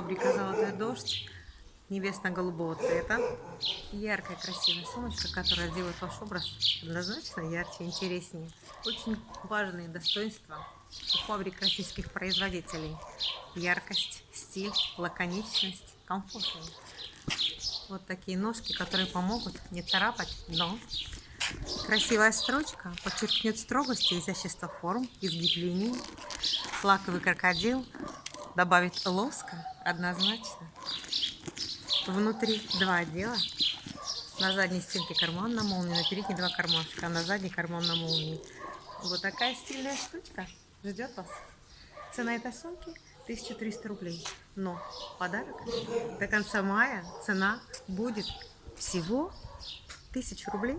Фабрика «Золотой дождь» небесно-голубого цвета. Яркая, красивая сумочка, которая делает ваш образ однозначно ярче, интереснее. Очень важные достоинства у фабрик российских производителей. Яркость, стиль, лаконичность, комфортность. Вот такие ножки, которые помогут не царапать дно. Красивая строчка подчеркнет строгость и изящество форм, изгиб линий. Лаковый крокодил добавит лоска однозначно. Внутри два отдела. На задней стенке карман на молнии, на передней два кармашка, а на задней карман на молнии. Вот такая стильная штучка ждет вас. Цена этой сумки 1300 рублей. Но подарок до конца мая цена будет всего 1000 рублей.